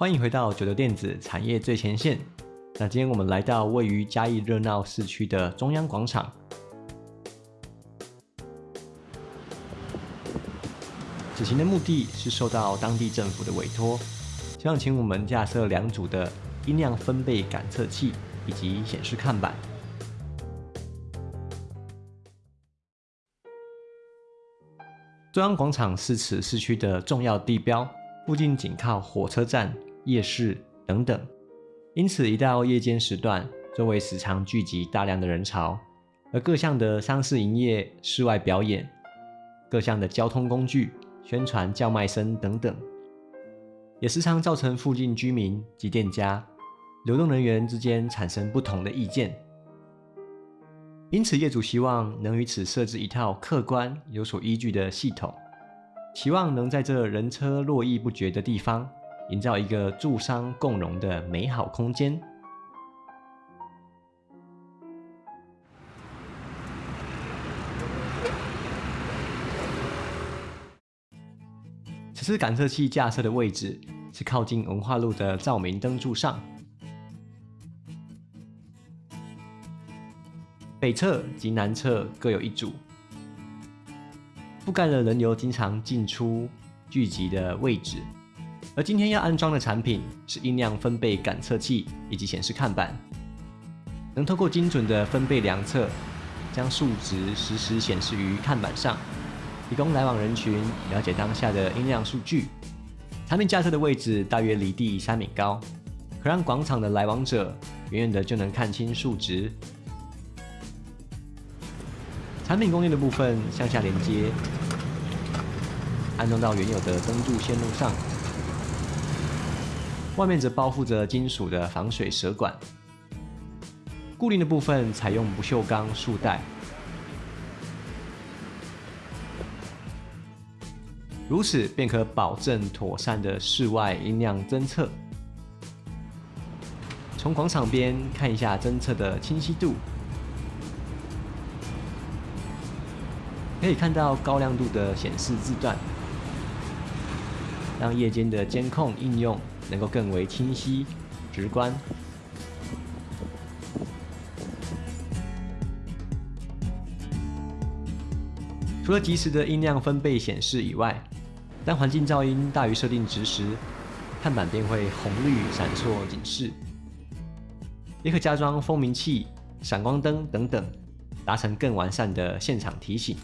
欢迎回到九流电子产业最前线。那今天我们来到位于嘉义热闹市区的中央广场。此行的目的是受到当地政府的委托，希望请我们架设两组的音量分贝感测器以及显示看板。中央广场是此市区的重要地标，附近紧靠火车站、夜市等等，因此一到夜间时段，周围时常聚集大量的人潮，而各项的商事营业、室外表演、各项的交通工具、宣传叫卖声等等，也时常造成附近居民及店家、流动人员之间产生不同的意见。因此，业主希望能于此设置一套客观、有所依据的系统，期望能在这人车络绎不绝的地方，营造一个住商共荣的美好空间。此次感测器架设的位置是靠近文化路的照明灯柱上。北侧及南侧各有一组，覆盖了人流经常进出聚集的位置。而今天要安装的产品是音量分贝感测器以及显示看板，能透过精准的分贝量测，将数值实时显示于看板上，提供来往人群了解当下的音量数据。产品架设的位置大约离地三米高，可让广场的来往者远远的就能看清数值。产品供应的部分向下连接，安装到原有的灯柱线路上，外面则包覆着金属的防水蛇管。固定的部分采用不锈钢束带，如此便可保证妥善的室外音量侦测。从广场边看一下侦测的清晰度。可以看到高亮度的显示字段，让夜间的监控应用能够更为清晰、直观。除了及时的音量分贝显示以外，当环境噪音大于设定值时，看板便会红绿闪烁警示。也可加装蜂鸣器、闪光灯等等，达成更完善的现场提醒。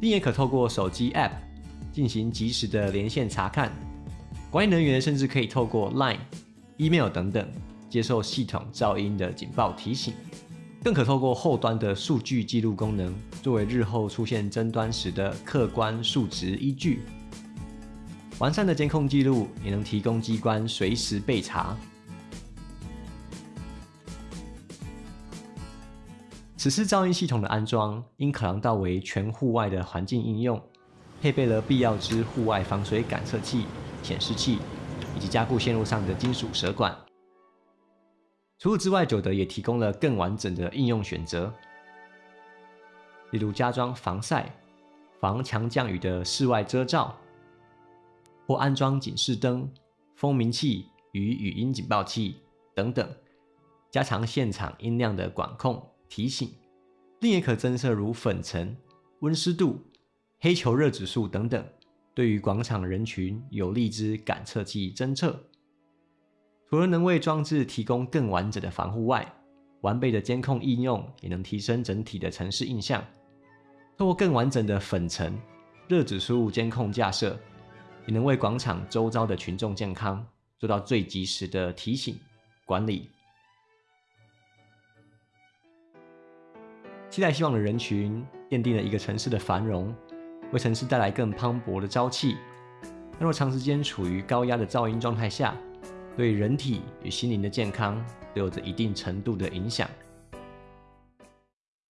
并也可透过手机 App 进行及时的连线查看，管理人员甚至可以透过 Line、Email 等等接受系统噪音的警报提醒，更可透过后端的数据记录功能，作为日后出现争端时的客观数值依据。完善的监控记录也能提供机关随时备查。此次噪音系统的安装，因考量到为全户外的环境应用，配备了必要之户外防水感测器、显示器，以及加固线路上的金属蛇管。除此之外，九德也提供了更完整的应用选择，例如加装防晒、防强降雨的室外遮罩，或安装警示灯、蜂鸣器与语音警报器等等，加强现场音量的管控。提醒，另也可增设如粉尘、温湿度、黑球热指数等等，对于广场人群有利之感测器侦测。除了能为装置提供更完整的防护外，完备的监控应用也能提升整体的城市印象。透过更完整的粉尘、热指数监控架设，也能为广场周遭的群众健康做到最及时的提醒管理。期待希望的人群，奠定了一个城市的繁荣，为城市带来更磅礴的朝气。但若长时间处于高压的噪音状态下，对人体与心灵的健康都有着一定程度的影响。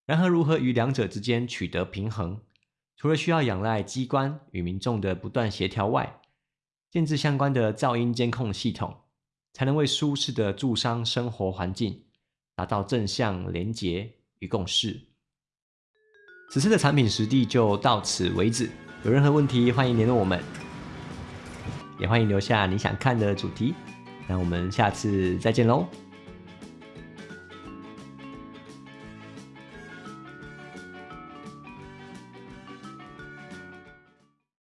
然而，如何与两者之间取得平衡，除了需要仰赖机关与民众的不断协调外，建制相关的噪音监控系统，才能为舒适的住商生活环境达到正向连结与共识。此次的产品实地就到此为止，有任何问题欢迎联络我们。也欢迎留下你想看的主题。那我们下次再见喽。